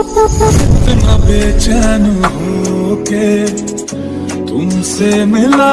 इतना बेचैन हो के तुमसे मिला